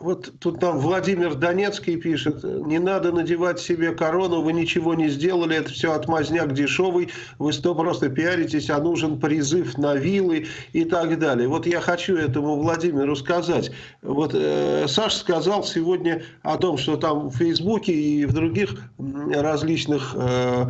Вот тут там Владимир Донецкий пишет, не надо надевать себе корону, вы ничего не сделали, это все отмазняк дешевый, вы что просто пиаритесь, а нужен призыв на вилы и так далее. Вот я хочу этому Владимиру сказать. Вот э, Саш сказал сегодня о том, что там в Фейсбуке и в других различных э,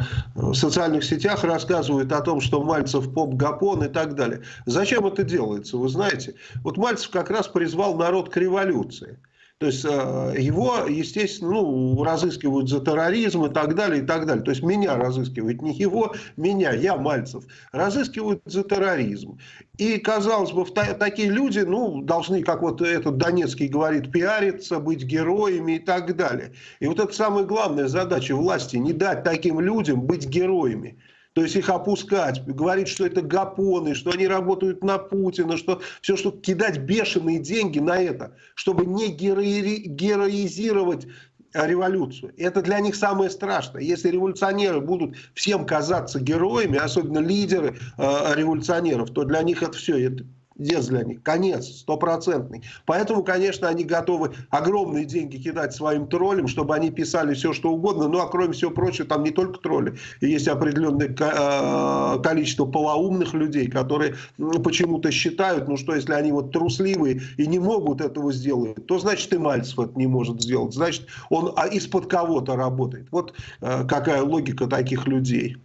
социальных сетях рассказывают о том, что Мальцев поп-гапон и так далее. Зачем это делается, вы знаете? Вот Мальцев как раз призвал народ к революции. То есть э, его, естественно, ну, разыскивают за терроризм и так далее, и так далее. То есть меня разыскивают, не его, меня, я, Мальцев, разыскивают за терроризм. И, казалось бы, такие люди, ну, должны, как вот этот Донецкий говорит, пиариться, быть героями и так далее. И вот это самая главная задача власти, не дать таким людям быть героями то есть их опускать, говорить, что это гапоны, что они работают на Путина, что все, что кидать бешеные деньги на это, чтобы не герои, героизировать революцию. Это для них самое страшное. Если революционеры будут всем казаться героями, особенно лидеры э, революционеров, то для них это все, это конец для них, конец стопроцентный. Поэтому, конечно, они готовы огромные деньги кидать своим троллям, чтобы они писали все, что угодно. Ну, а кроме всего прочего, там не только тролли. Есть определенное э, количество полоумных людей, которые почему-то считают, ну что, если они вот трусливые и не могут этого сделать, то значит и Мальцев это не может сделать. Значит, он а из-под кого-то работает. Вот э, какая логика таких людей.